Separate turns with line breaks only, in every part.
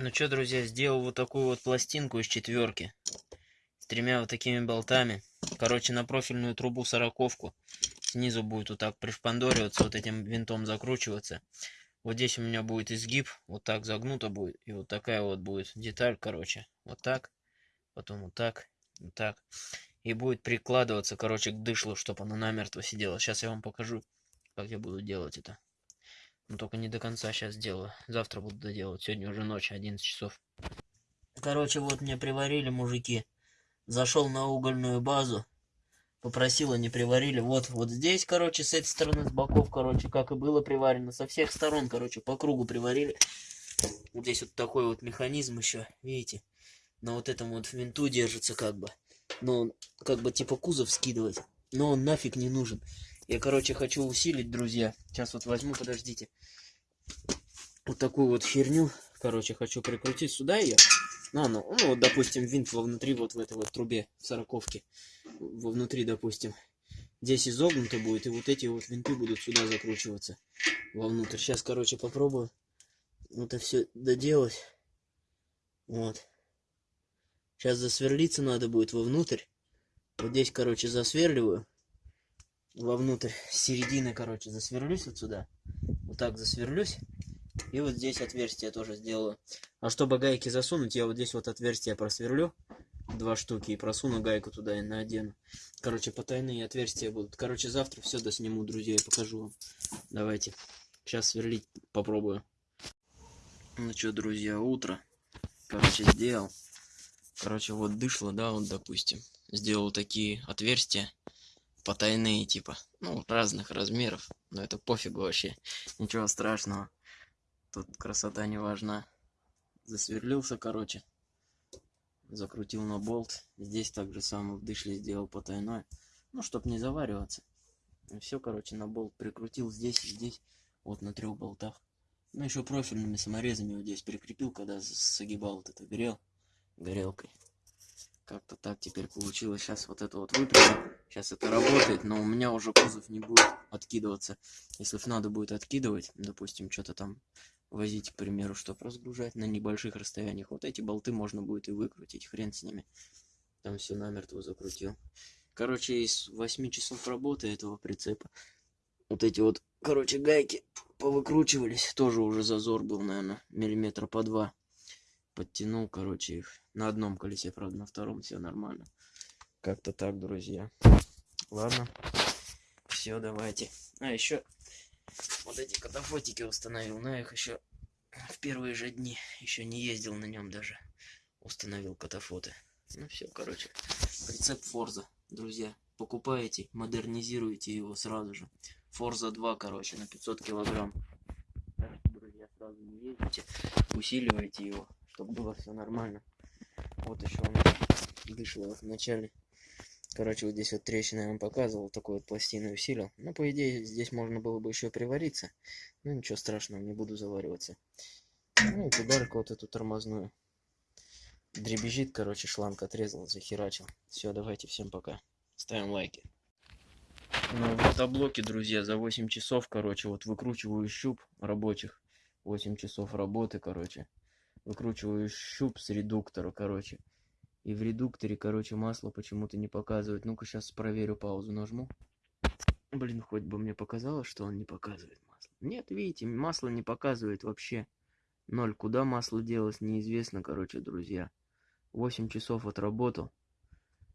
Ну что, друзья, сделал вот такую вот пластинку из четверки. С тремя вот такими болтами. Короче, на профильную трубу сороковку. Снизу будет вот так пришпандориваться, вот этим винтом закручиваться. Вот здесь у меня будет изгиб, вот так загнуто будет. И вот такая вот будет деталь, короче. Вот так, потом вот так, вот так. И будет прикладываться, короче, к дышлу, чтобы она намертво сидела. Сейчас я вам покажу, как я буду делать это. Но только не до конца сейчас сделаю. Завтра буду доделать. Сегодня уже ночь, 11 часов. Короче, вот мне приварили мужики. Зашел на угольную базу. Попросил, они приварили. Вот, вот здесь, короче, с этой стороны, с боков, короче, как и было приварено. Со всех сторон, короче, по кругу приварили. Вот здесь вот такой вот механизм еще, видите? На вот этом вот винту держится как бы. Но он как бы типа кузов скидывать. Но он нафиг не нужен. Я, короче, хочу усилить, друзья. Сейчас вот возьму, подождите. Вот такую вот херню, короче, хочу прикрутить сюда ее. Ну, ну, ну, вот, допустим, винт вовнутри, вот в этой вот трубе, в сороковке. Вовнутри, допустим. Здесь изогнуто будет, и вот эти вот винты будут сюда закручиваться. Вовнутрь. Сейчас, короче, попробую это все доделать. Вот. Сейчас засверлиться надо будет вовнутрь. Вот здесь, короче, засверливаю вовнутрь середины, короче, засверлюсь вот сюда. Вот так засверлюсь. И вот здесь отверстие тоже сделаю. А чтобы гайки засунуть, я вот здесь вот отверстие просверлю. Два штуки и просуну гайку туда и надену. Короче, потайные отверстия будут. Короче, завтра все досниму, друзья, и покажу вам. Давайте. Сейчас сверлить попробую. Ну что, друзья, утро. Короче, сделал. Короче, вот дышло, да, вот, допустим. Сделал такие отверстия потайные типа ну разных размеров. Но это пофигу вообще. Ничего страшного. Тут красота не важна засверлился короче. Закрутил на болт. Здесь также самое в дышле сделал потайной ну чтоб не завариваться. Все короче на болт прикрутил здесь и здесь. Вот на трех болтах. Ну еще профильными саморезами вот здесь прикрепил когда согибал вот это грел. Горелкой как-то так теперь получилось. Сейчас вот это вот выпрямим. Сейчас это работает, но у меня уже кузов не будет откидываться. Если надо будет откидывать, допустим, что-то там возить, к примеру, чтобы разгружать на небольших расстояниях, вот эти болты можно будет и выкрутить, хрен с ними. Там все намертво закрутил. Короче, из 8 часов работы этого прицепа, вот эти вот, короче, гайки повыкручивались. Тоже уже зазор был, наверное, миллиметра по два подтянул, короче, их на одном колесе, правда, на втором все нормально. Как-то так, друзья. Ладно. Все, давайте. А, еще вот эти катафотики установил. На их еще в первые же дни еще не ездил на нем даже. Установил катафоты. Ну все, короче. Прицеп Форза, друзья. Покупаете, модернизируете его сразу же. Форза 2, короче, на 500 килограмм. Друзья, сразу не ездите, усиливайте его чтобы было все нормально. Вот еще у нас дышло в начале. Короче, вот здесь вот трещина я вам показывал, такую вот пластину усилил. Ну, по идее, здесь можно было бы еще привариться. Ну, ничего страшного, не буду завариваться. Ну, и педальку вот эту тормозную. Дребезжит, короче, шланг отрезал, захерачил. Все, давайте, всем пока. Ставим лайки. Ну, в мотоблоке, друзья, за 8 часов, короче, вот выкручиваю щуп рабочих. 8 часов работы, короче выкручиваю щуп с редуктора, короче. И в редукторе, короче, масло почему-то не показывает. Ну-ка, сейчас проверю, паузу нажму. Блин, хоть бы мне показалось, что он не показывает масло. Нет, видите, масло не показывает вообще. Ноль. Куда масло делось, неизвестно, короче, друзья. 8 часов отработал.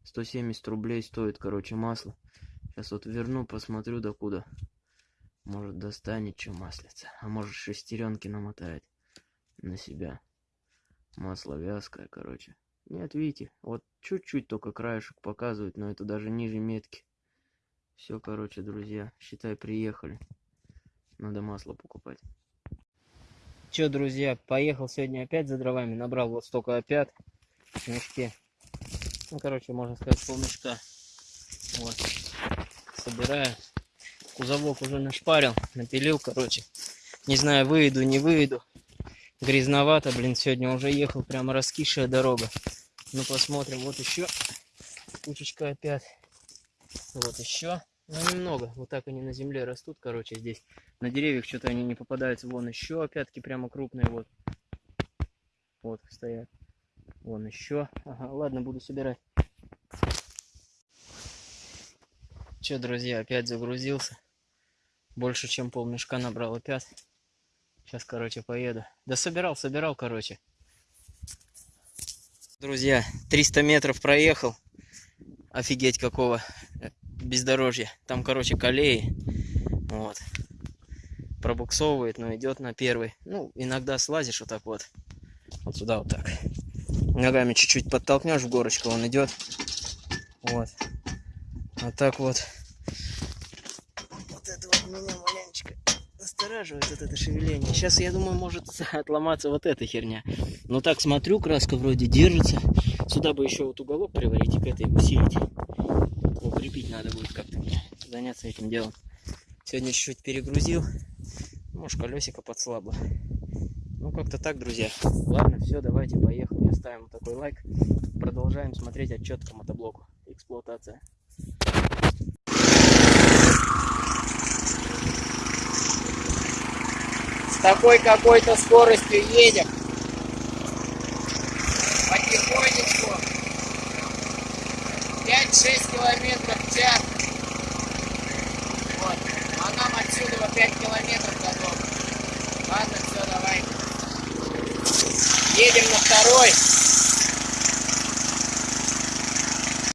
170 рублей стоит, короче, масло. Сейчас вот верну, посмотрю докуда. Может достанет что маслица. А может шестеренки намотает на себя. Масло вязкое, короче. Нет, видите, вот чуть-чуть только краешек показывает, но это даже ниже метки. Все, короче, друзья, считай, приехали. Надо масло покупать. Че, друзья, поехал сегодня опять за дровами. Набрал вот столько опять в мешке. Ну, короче, можно сказать, полмешка. Вот. Собираю. Кузовок уже нашпарил, напилил, короче. Не знаю, выйду, не выйду грязновато, блин, сегодня уже ехал, прямо раскисшая дорога. Ну, посмотрим, вот еще кучечка опять. Вот еще. Ну, немного. Вот так они на земле растут, короче, здесь. На деревьях что-то они не попадаются. Вон еще опятки прямо крупные, вот. Вот стоят. Вон еще. Ага, ладно, буду собирать. Че, друзья, опять загрузился. Больше, чем пол мешка набрал опять. Сейчас, короче, поеду. Да собирал, собирал, короче. Друзья, 300 метров проехал. Офигеть какого бездорожья. Там, короче, колеи. Вот. Пробуксовывает, но идет на первый. Ну, иногда слазишь вот так вот. Вот сюда вот так. Ногами чуть-чуть подтолкнешь в горочку, он идет. Вот. Вот так. Вот настораживает вот это шевеление. Сейчас, я думаю, может отломаться вот эта херня. Но так смотрю, краска вроде держится. Сюда бы еще вот уголок приварить и к этой усилить. Укрепить надо будет как-то заняться этим делом. Сегодня чуть-чуть перегрузил. Может, колесико подслабло. Ну, как-то так, друзья. Ладно, все, давайте, поехали. Ставим такой лайк. Продолжаем смотреть отчет по мотоблоку. Эксплуатация. Такой какой-то скоростью едем. Потихонечку. 5-6 километров в час. Вот. А нам отсюда 5 километров до дома. Ладно, все, давай. Едем на второй.